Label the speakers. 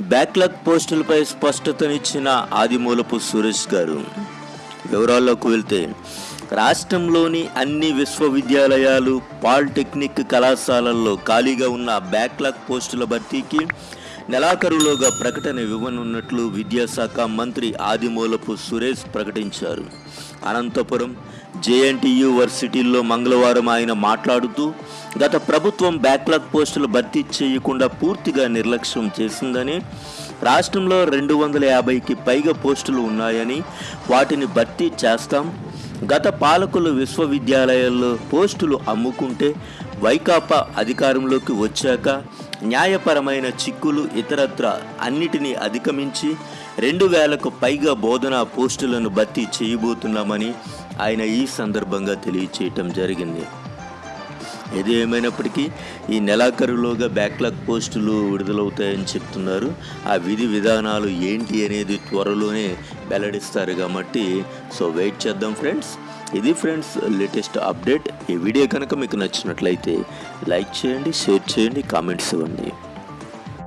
Speaker 1: Backlog పోస్టులపై స్పష్టతనిచ్చిన ఆదిమూలపు సురేష్ గారు. వివరాల్లోకి వెళ్తే రాష్ట్రంలోని అన్ని విశ్వవిద్యాలయాలు పాలిటెక్నిక్ కళాశాలల్లో ఖాళీగా ఉన్న బ్యాక్లాగ్ పోస్టుల భర్తీకి నెలాఖరులోగా ప్రకటన ఇవ్వనున్నట్లు విద్యాశాఖ మంత్రి ఆదిమూలపు సురేష్ ప్రకటించారు. అనంతపురం జేఎన్టీ యూనివర్సిటీల్లో మంగళవారం ఆయన మాట్లాడుతూ గత ప్రభుత్వం బ్యాక్లాగ్ పోస్టులు భర్తీ చేయకుండా పూర్తిగా నిర్లక్ష్యం చేసిందని రాష్ట్రంలో రెండు వందల యాభైకి పైగా పోస్టులు ఉన్నాయని వాటిని భర్తీ చేస్తాం. గత పాలకులు విశ్వవిద్యాలయాల్లో పోస్టులు అమ్ముకుంటే వైకాపా అధికారంలోకి వచ్చాక న్యాయపరమైన చిక్కులు ఇతరత్ర అన్నిటినీ అధిగమించి రెండు వేలకు పైగా బోధనా పోస్టులను భర్తీ చేయబోతున్నామని ఆయన ఈ సందర్భంగా తెలియచేయటం జరిగింది. ఏది ఏమైనప్పటికీ ఈ నెలాఖరులోగా బ్యాక్లాగ్ పోస్టులు విడుదలవుతాయని చెప్తున్నారు. ఆ విధి విధానాలు ఏంటి అనేది త్వరలోనే వెల్లడిస్తారు కాబట్టి సో వెయిట్ చేద్దాం ఫ్రెండ్స్. ఇది ఫ్రెండ్స్ లేటెస్ట్ అప్డేట్. ఈ వీడియో కనుక మీకు నచ్చినట్లయితే లైక్ చేయండి షేర్ చేయండి కామెంట్స్ ఇవ్వండి.